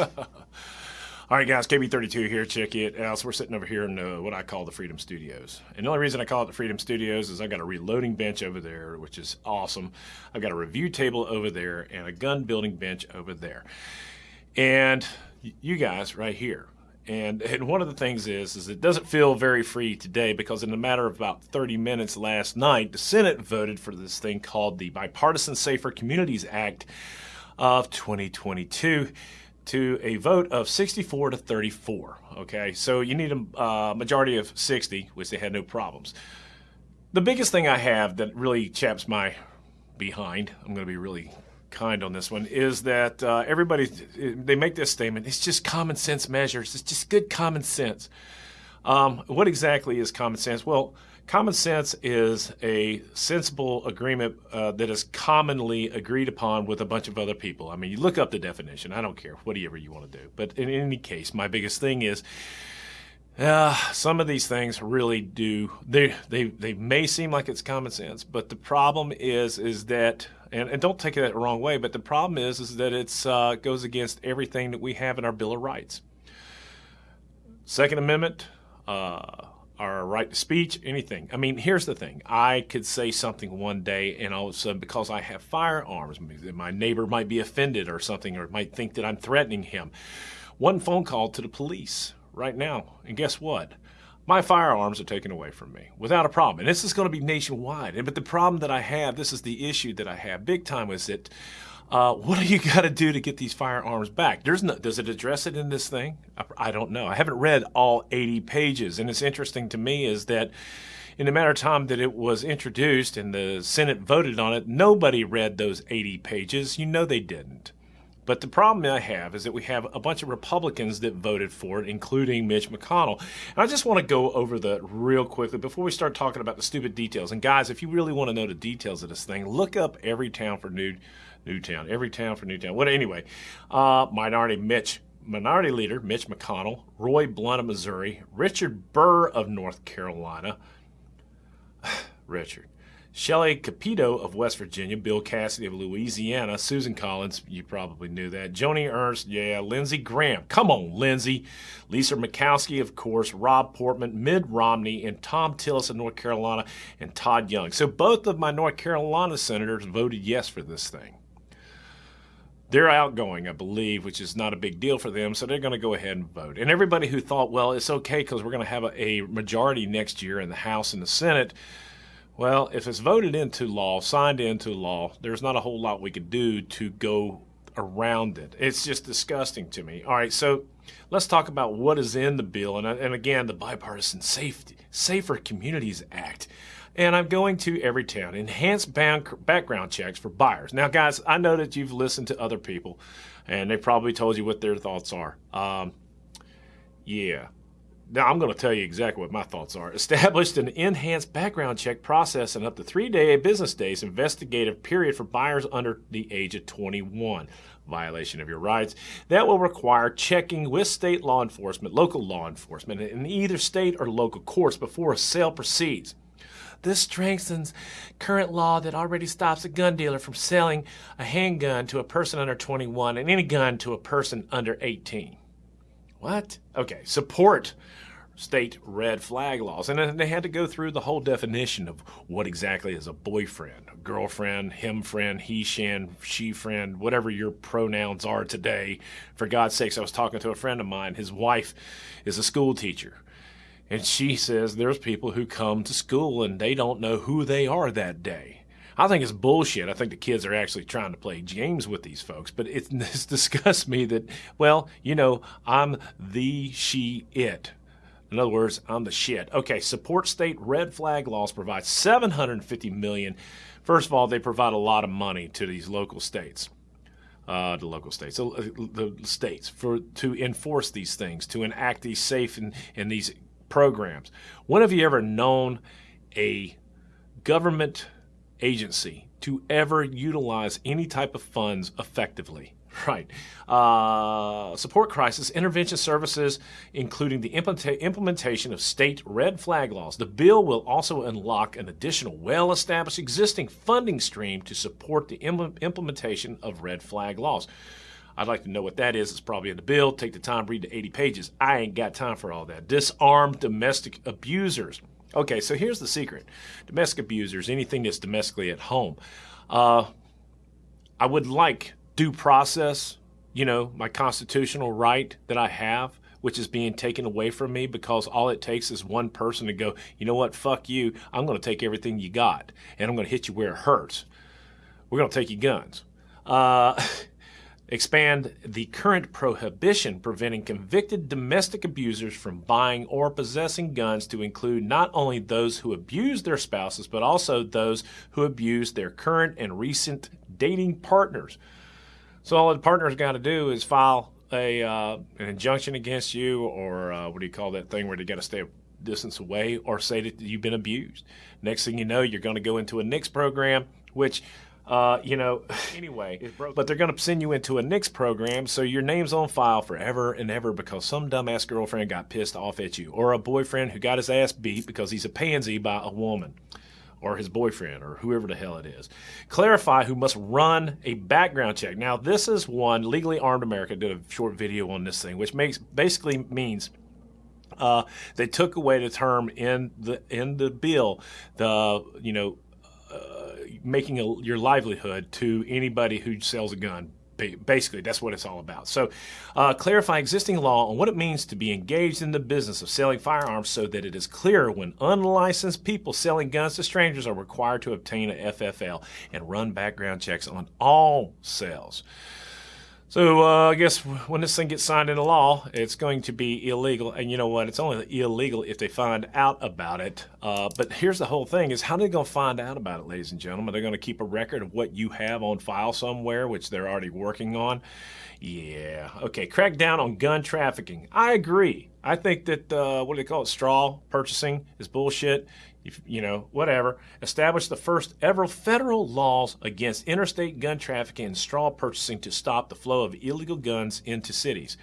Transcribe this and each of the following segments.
All right, guys, KB32 here. Check it out. So we're sitting over here in uh, what I call the Freedom Studios. And the only reason I call it the Freedom Studios is I've got a reloading bench over there, which is awesome. I've got a review table over there and a gun building bench over there. And you guys right here. And, and one of the things is, is it doesn't feel very free today because in a matter of about 30 minutes last night, the Senate voted for this thing called the Bipartisan Safer Communities Act of 2022 to a vote of 64 to 34. Okay, so you need a uh, majority of 60, which they had no problems. The biggest thing I have that really chaps my behind, I'm going to be really kind on this one, is that uh, everybody, they make this statement, it's just common sense measures, it's just good common sense. Um, what exactly is common sense? Well, Common sense is a sensible agreement uh, that is commonly agreed upon with a bunch of other people. I mean, you look up the definition. I don't care, whatever you want to do. But in any case, my biggest thing is uh, some of these things really do. They, they, they may seem like it's common sense, but the problem is is that and, and don't take it the wrong way, but the problem is is that it uh, goes against everything that we have in our Bill of Rights. Second Amendment, uh, our right to speech, anything. I mean, here's the thing. I could say something one day and all of a sudden, because I have firearms, my neighbor might be offended or something or might think that I'm threatening him. One phone call to the police right now, and guess what? My firearms are taken away from me without a problem. And this is going to be nationwide. But the problem that I have, this is the issue that I have big time, is that uh, what do you got to do to get these firearms back? There's no, does it address it in this thing? I, I, don't know. I haven't read all 80 pages, and it's interesting to me is that in the matter of time that it was introduced and the Senate voted on it, nobody read those 80 pages. You know they didn't. But the problem I have is that we have a bunch of Republicans that voted for it, including Mitch McConnell. And I just want to go over that real quickly before we start talking about the stupid details. And guys, if you really want to know the details of this thing, look up every town for New Newtown. Everytown for Newtown. What anyway? Uh, minority Mitch. Minority Leader Mitch McConnell, Roy Blunt of Missouri, Richard Burr of North Carolina, Richard, Shelley Capito of West Virginia, Bill Cassidy of Louisiana, Susan Collins, you probably knew that, Joni Ernst, yeah, Lindsey Graham, come on, Lindsey, Lisa Murkowski, of course, Rob Portman, Mitt Romney, and Thom Tillis of North Carolina, and Todd Young. So both of my North Carolina senators voted yes for this thing. They're outgoing, I believe, which is not a big deal for them, so they're going to go ahead and vote. And everybody who thought, well, it's okay because we're going to have a, a majority next year in the House and the Senate, well, if it's voted into law, signed into law, there's not a whole lot we could do to go around it. It's just disgusting to me. All right, so let's talk about what is in the bill, and, and again, the Bipartisan Safety Safer Communities Act and I'm going to Everytown. Enhanced background checks for buyers. Now, guys, I know that you've listened to other people, and they probably told you what their thoughts are. Um, yeah. Now, I'm going to tell you exactly what my thoughts are. Established an enhanced background check process and up to three day business days investigative period for buyers under the age of 21. Violation of your rights. That will require checking with state law enforcement, local law enforcement, in either state or local courts before a sale proceeds. This strengthens current law that already stops a gun dealer from selling a handgun to a person under 21 and any gun to a person under 18. What? Okay, support state red flag laws. And then they had to go through the whole definition of what exactly is a boyfriend, a girlfriend, him friend, he shan, she friend, whatever your pronouns are today. For God's sakes, I was talking to a friend of mine. His wife is a school teacher. And she says there's people who come to school and they don't know who they are that day. I think it's bullshit. I think the kids are actually trying to play games with these folks, but it, it's disgusts me that, well, you know, I'm the she it. In other words, I'm the shit. Okay, support state red flag laws provide 750 million. First of all, they provide a lot of money to these local states. Uh, the local states, uh, the states, for to enforce these things, to enact these safe and, and these programs. When have you ever known a government agency to ever utilize any type of funds effectively? Right. Uh, support crisis intervention services, including the implementa implementation of state red flag laws. The bill will also unlock an additional well established existing funding stream to support the Im implementation of red flag laws. I'd like to know what that is. It's probably in the bill. Take the time, read the 80 pages. I ain't got time for all that. Disarm domestic abusers. Okay, so here's the secret domestic abusers, anything that's domestically at home. Uh, I would like due process, you know, my constitutional right that I have, which is being taken away from me because all it takes is one person to go, you know what, fuck you, I'm going to take everything you got and I'm going to hit you where it hurts. We're going to take your guns. Uh, expand the current prohibition preventing convicted domestic abusers from buying or possessing guns to include not only those who abuse their spouses, but also those who abuse their current and recent dating partners. So all the partner's got to do is file a uh, an injunction against you, or uh, what do you call that thing where they got to stay a distance away, or say that you've been abused. Next thing you know, you're going to go into a NICS program, which uh, you know, anyway, but they're going to send you into a NICS program, so your name's on file forever and ever because some dumbass girlfriend got pissed off at you, or a boyfriend who got his ass beat because he's a pansy by a woman, or his boyfriend, or whoever the hell it is. Clarify who must run a background check. Now, this is one Legally Armed America did a short video on this thing, which makes basically means. Uh, they took away the term in the in the bill, the you know making a, your livelihood to anybody who sells a gun. Basically, that's what it's all about. So, uh, clarify existing law on what it means to be engaged in the business of selling firearms so that it is clear when unlicensed people selling guns to strangers are required to obtain a FFL and run background checks on all sales. So uh, I guess when this thing gets signed into law, it's going to be illegal. And you know what? It's only illegal if they find out about it. Uh, but here's the whole thing: is how are they going to find out about it, ladies and gentlemen? They're going to keep a record of what you have on file somewhere, which they're already working on. Yeah. Okay. Crack down on gun trafficking. I agree. I think that uh, what do they call it? Straw purchasing is bullshit if, you know, whatever, established the first ever federal laws against interstate gun trafficking and straw purchasing to stop the flow of illegal guns into cities.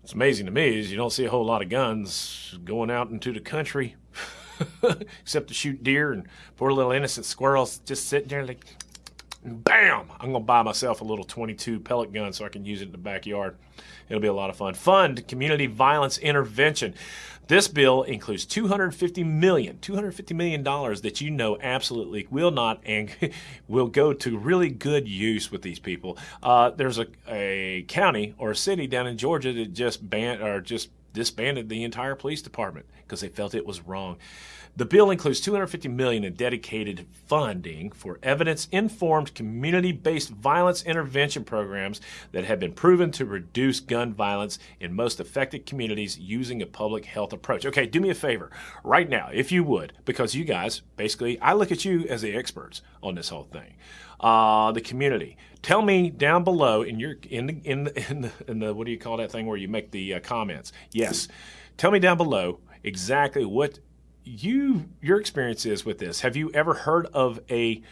What's amazing to me is you don't see a whole lot of guns going out into the country except to shoot deer and poor little innocent squirrels just sitting there like, bam! I'm going to buy myself a little 22 pellet gun so I can use it in the backyard. It'll be a lot of fun. Fund community violence intervention. This bill includes 250 million, 250 million dollars that you know absolutely will not and will go to really good use with these people. Uh, there's a, a county or a city down in Georgia that just banned or just disbanded the entire police department because they felt it was wrong. The bill includes 250 million in dedicated funding for evidence-informed community-based violence intervention programs that have been proven to reduce gun violence in most affected communities using a public health approach. Okay, do me a favor right now, if you would, because you guys, basically, I look at you as the experts on this whole thing. Uh, the community. Tell me down below in your in the in the, in the, in the what do you call that thing where you make the uh, comments? Yes. Tell me down below exactly what you your experience is with this. Have you ever heard of a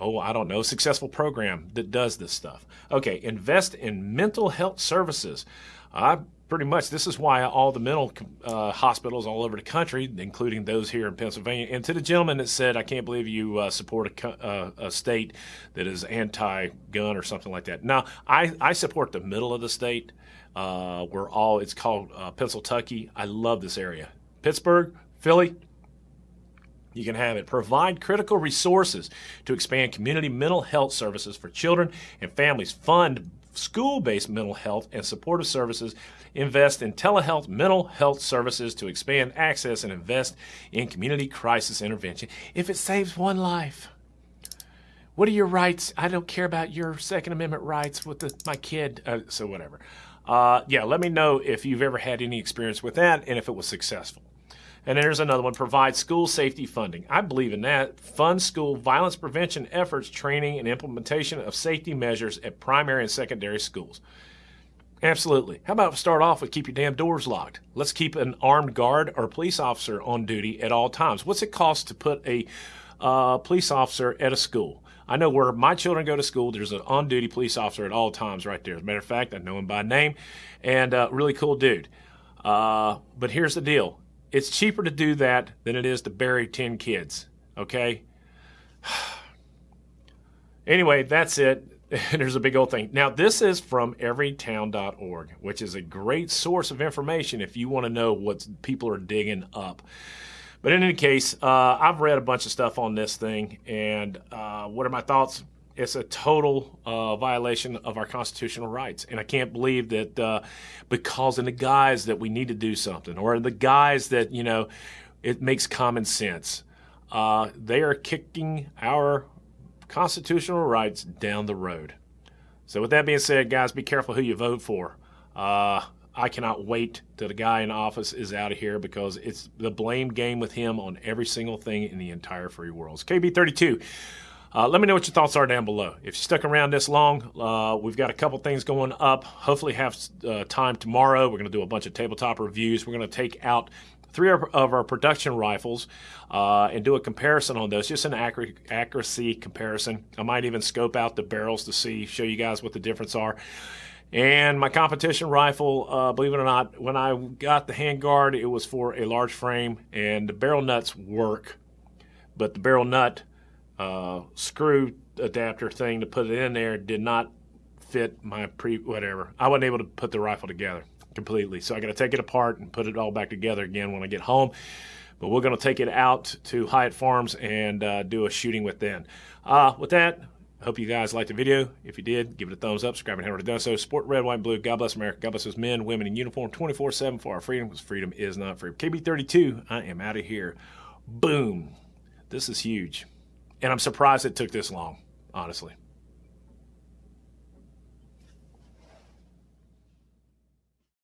oh, I don't know, successful program that does this stuff? Okay, invest in mental health services. I pretty much this is why all the mental uh, hospitals all over the country, including those here in Pennsylvania, and to the gentleman that said, "I can't believe you uh, support a, uh, a, state that is anti-gun or something like that." Now, I, I support the middle of the state. Uh, we're all it's called uh, Pennsylvania. I love this area. Pittsburgh, Philly, you can have it. Provide critical resources to expand community mental health services for children and families. Fund school based mental health and supportive services. Invest in telehealth mental health services to expand access and invest in community crisis intervention if it saves one life. What are your rights? I don't care about your Second Amendment rights with the, my kid. Uh, so, whatever. Uh, yeah, let me know if you've ever had any experience with that and if it was successful. And there's another one, provide school safety funding. I believe in that. Fund school violence prevention efforts, training, and implementation of safety measures at primary and secondary schools. Absolutely. How about start off with keep your damn doors locked? Let's keep an armed guard or police officer on duty at all times. What's it cost to put a uh, police officer at a school? I know where my children go to school, there's an on duty police officer at all times right there. As a matter of fact, I know him by name and uh, really cool dude. Uh, but here's the deal it's cheaper to do that than it is to bury 10 kids, okay? anyway, that's it. There's a big old thing. Now, this is from everytown.org, which is a great source of information if you want to know what people are digging up. But in any case, uh, I've read a bunch of stuff on this thing, and uh, what are my thoughts? It's a total uh, violation of our constitutional rights, and I can't believe that uh, because in the guise that we need to do something, or in the guise that you know it makes common sense, uh, they are kicking our constitutional rights down the road. So, with that being said, guys, be careful who you vote for. Uh, I cannot wait till the guy in office is out of here because it's the blame game with him on every single thing in the entire free world. It's KB32. Uh, let me know what your thoughts are down below. If you stuck around this long, uh, we've got a couple things going up. Hopefully, have uh, time tomorrow. We're going to do a bunch of tabletop reviews. We're going to take out three of our production rifles uh, and do a comparison on those, just an accuracy, accuracy comparison. I might even scope out the barrels to see, show you guys what the difference are. And my competition rifle, uh, believe it or not, when I got the handguard, it was for a large frame, and the barrel nuts work, but the barrel nut uh, screw adapter thing to put it in there did not fit my pre whatever. I wasn't able to put the rifle together completely, so I got to take it apart and put it all back together again when I get home. But we're going to take it out to Hyatt Farms and uh, do a shooting with then. Uh, with that, I hope you guys liked the video. If you did, give it a thumbs up. Subscribe and have already done so. Support red, white, and blue. God bless America. God bless those men, women in uniform 24 7 for our freedom because freedom is not free. KB32, I am out of here. Boom. This is huge. And I'm surprised it took this long, honestly.